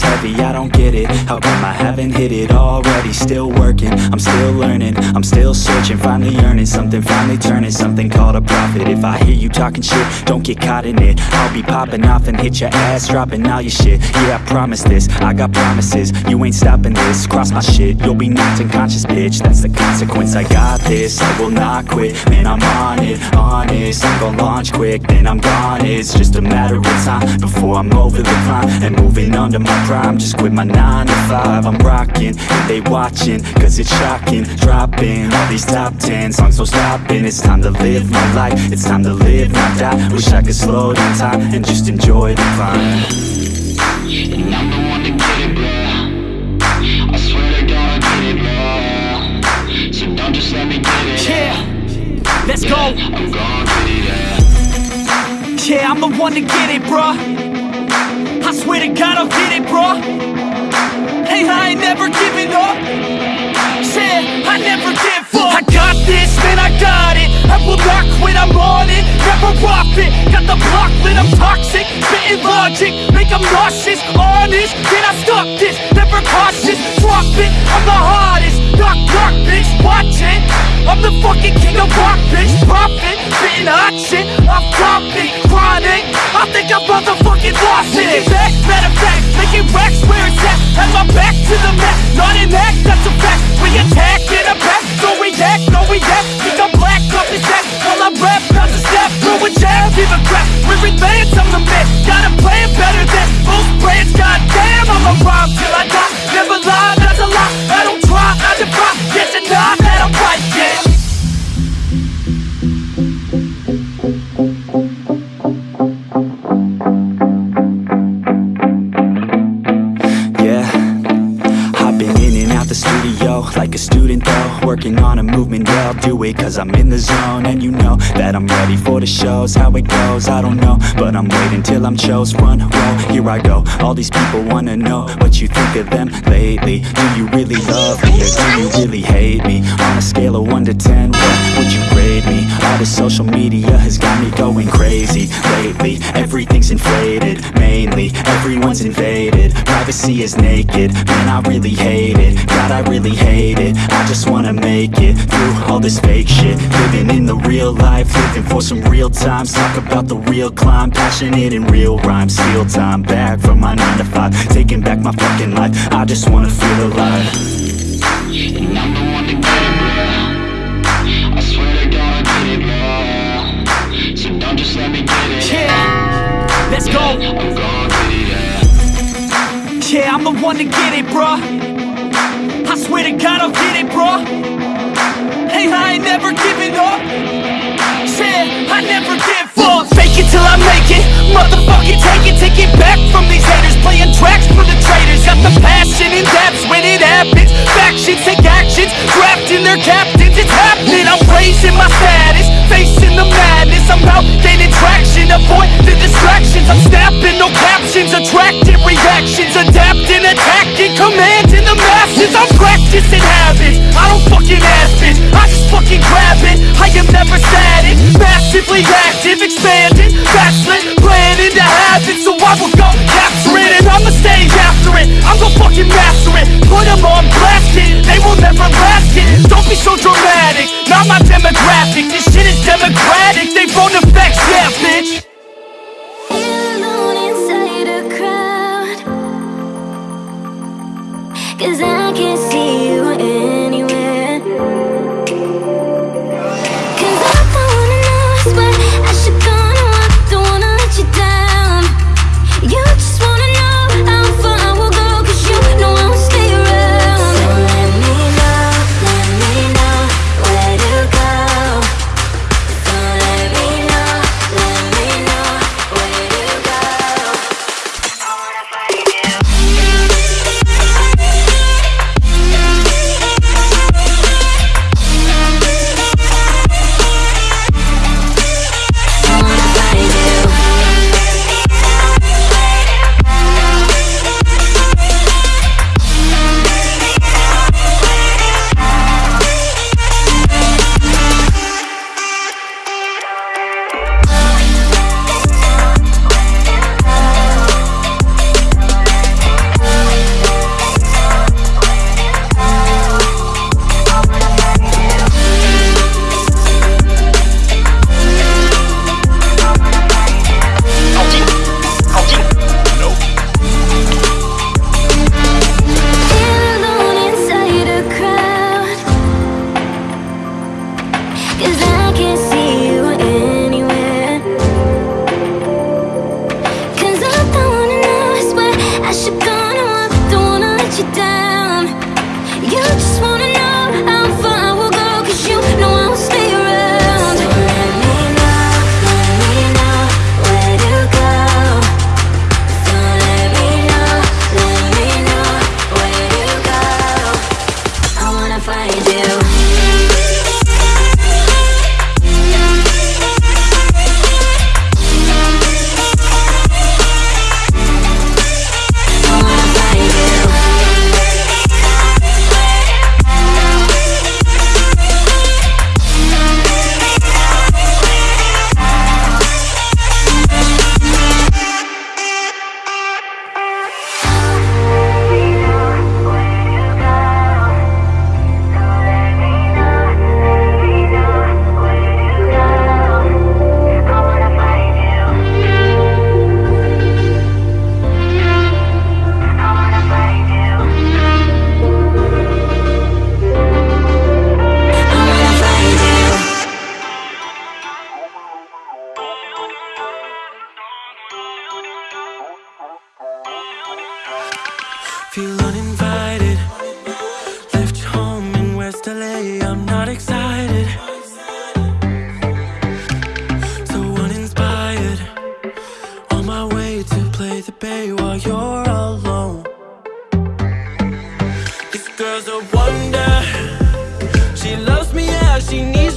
heavy, I don't get it. How come I haven't hit it already? Still working, I'm still learning. I'm still searching, finally earning something Finally turning something called a profit. If I hear you talking shit, don't get caught in it. I'll be popping off and hit your ass Dropping all your shit, yeah I promise this I got promises, you ain't stopping this Cross my shit, you'll be knocked unconscious bitch. That's the consequence, I got this. I will not quit, man I'm on it Honest, I'm gonna launch quick Then I'm gone, it's just a matter of time Before I'm over the climb And moving under my prime Just quit my 9 to 5 I'm rocking, they watching Cause it's shocking. Dropping all these top 10 songs So stopping. It's time to live my life. It's time to live, not die. Wish I could slow down time And just enjoy the climb And I'm the one to get it, bro. I swear to God I'll get it, bro. So don't just let me get it. Yeah, let's go. I'm gon' get it, yeah. Yeah, I'm the one to get it, bruh. I swear to God, I'll get it, bruh. Hey, I ain't never giving up. Yeah, I never give up. I got this, man, I got it. I will not quit, I'm on it. Never off it. Got the block lit, I'm toxic. Spitting logic, make 'em nauseous. Honest, can I stop this? Never cautious, drop it. I'm the hottest. Knock, knock, bitch, watch it. I'm the fucking king of rock, bitch. Profit, spitting hot shit. Back like a student though Working on a movement, yeah I'll do it cause I'm in the zone. And you know that I'm ready for the shows. How it goes, I don't know. But I'm waiting till I'm chose. Front row Here I go, all these people wanna know What you think of them lately. Do you really love me or do you really hate me? On a scale of 1 to 10, what would you grade me? All the social media has got me going crazy. Lately, everything's inflated Mainly, everyone's invaded. Privacy is naked, man I really hate it. God I really hate it, I just wanna make it Through all this fake shit. Living in the real life, living for some real times. Talk about the real climb, passionate in real rhymes. Steal time back from my 9 to 5 Taking back my fucking life, I just wanna feel alive Yeah, let's go. Yeah I'm the one to get it, bruh. I swear to God, I'll get it, bruh. Hey, I ain't never giving up. Yeah, I never give up. Fake it till I make it. Motherfucking take it, take it back from these haters. Playing tracks for the traitors. Got the passion in depths when it happens. Factions take actions, drafting their captains. It's happening. I'm raising my status, out gaining traction. Avoid the distractions. I'm snapping, no captions. Attracting reactions, adapting, attacking, commanding the masses. I'm practicing habits. I don't fucking ask it. I just fucking grab it. I am never static, massively active, expanding, backslid, planning to have it. So I will go capture it and I'ma stay after it. I'm gonna fucking master it. Put 'em on blast it. They will never last it. Don't be so dramatic. Not my demographic. Feel uninvited. Left home in West LA I'm not excited. So uninspired. On my way to play the bay While you're alone. This girl's a wonder. She loves me as she needs